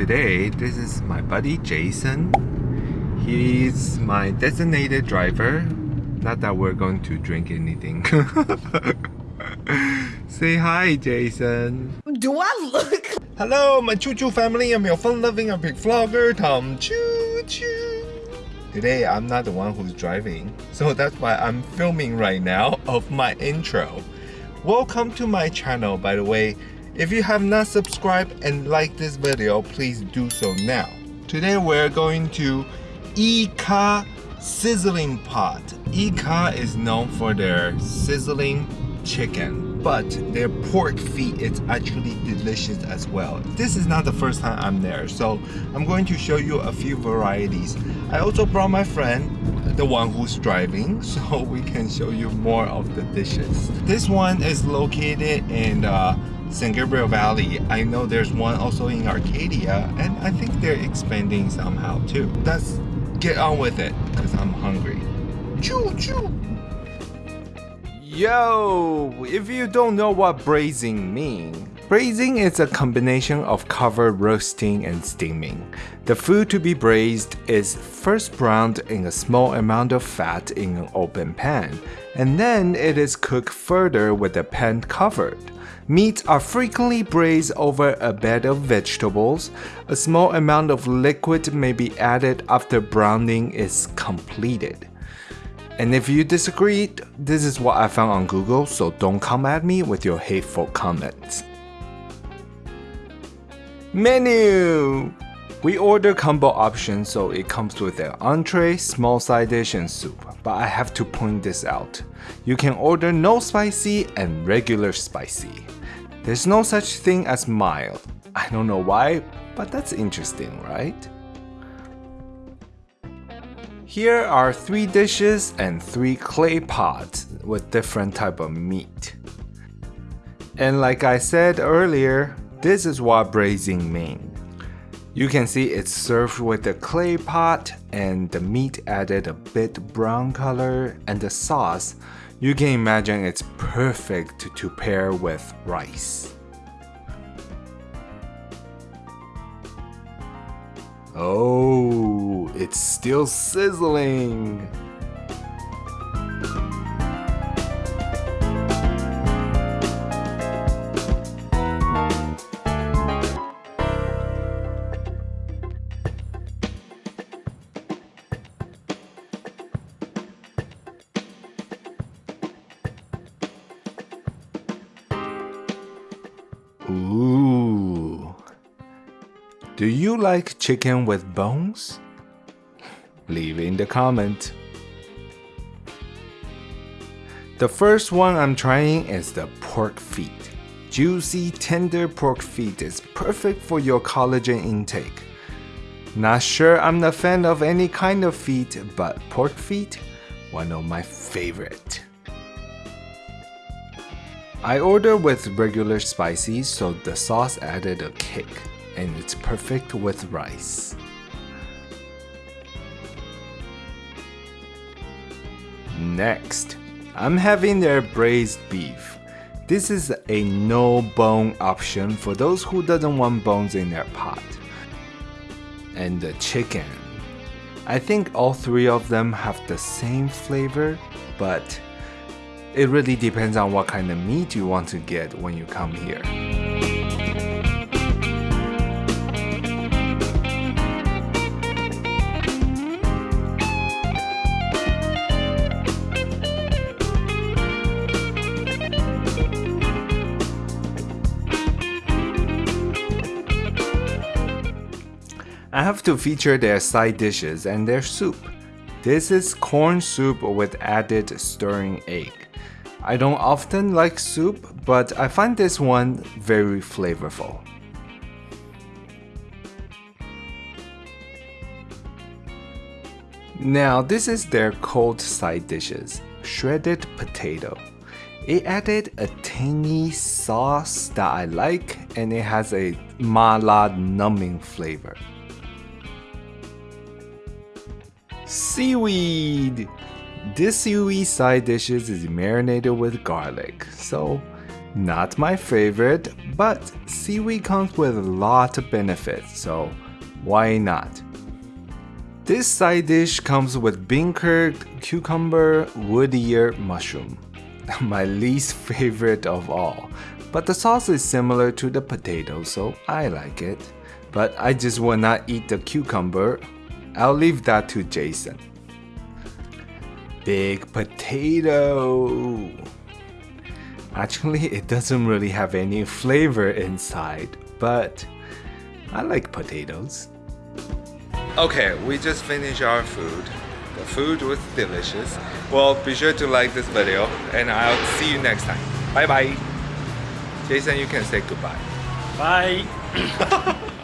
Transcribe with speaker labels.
Speaker 1: Today, this is my buddy Jason. He's my designated driver. Not that we're going to drink anything. Say hi, Jason.
Speaker 2: Do I look?
Speaker 1: Hello, my Choo Choo family. I'm your fun-loving epic vlogger, Tom Choo Choo. Today, I'm not the one who's driving, so that's why I'm filming right now of my intro. Welcome to my channel, by the way. If you have not subscribed and liked this video, please do so now. Today, we're going to Ika Sizzling Pot. Ika is known for their sizzling chicken, but their pork feet is actually delicious as well. This is not the first time I'm there, so I'm going to show you a few varieties. I also brought my friend, the one who's driving, so we can show you more of the dishes. This one is located in uh, San Gabriel Valley. I know there's one also in Arcadia, and I think they're expanding somehow too. Let's get on with it, because I'm hungry. Choo choo! Yo, if you don't know what braising means, braising is a combination of covered roasting and steaming. The food to be braised is first browned in a small amount of fat in an open pan, and then it is cooked further with the pan covered. Meats are frequently braised over a bed of vegetables. A small amount of liquid may be added after browning is completed. And if you disagree, this is what I found on Google, so don't come at me with your hateful comments. Menu! We order combo option so it comes with an entree, small side dish and soup, but I have to point this out. You can order no spicy and regular spicy. There's no such thing as mild. I don't know why, but that's interesting, right? Here are three dishes and three clay pots with different type of meat. And like I said earlier, this is what braising means. You can see it's served with a clay pot and the meat added a bit brown color and the sauce, you can imagine it's perfect to pair with rice. Oh, it's still sizzling. Ooh. Do you like chicken with bones? Leave in the comment. The first one I'm trying is the pork feet. Juicy, tender pork feet is perfect for your collagen intake. Not sure I'm a fan of any kind of feet, but pork feet, one of my favorite. I ordered with regular spicy so the sauce added a kick and it's perfect with rice. Next, I'm having their braised beef. This is a no bone option for those who doesn't want bones in their pot. And the chicken. I think all three of them have the same flavor, but it really depends on what kind of meat you want to get when you come here. I have to feature their side dishes and their soup. This is corn soup with added stirring egg. I don't often like soup, but I find this one very flavorful. Now this is their cold side dishes, shredded potato. It added a tangy sauce that I like and it has a mala numbing flavor. Seaweed! This seaweed side dishes is marinated with garlic, so Not my favorite, but seaweed comes with a lot of benefits, so why not? This side dish comes with bean curd, cucumber, wood ear, mushroom. My least favorite of all. But the sauce is similar to the potato, so I like it. But I just will not eat the cucumber. I'll leave that to Jason. Big potato. Actually, it doesn't really have any flavor inside, but I like potatoes. Okay, we just finished our food. The food was delicious. Well, be sure to like this video and I'll see you next time. Bye bye. Jason, you can say goodbye.
Speaker 2: Bye.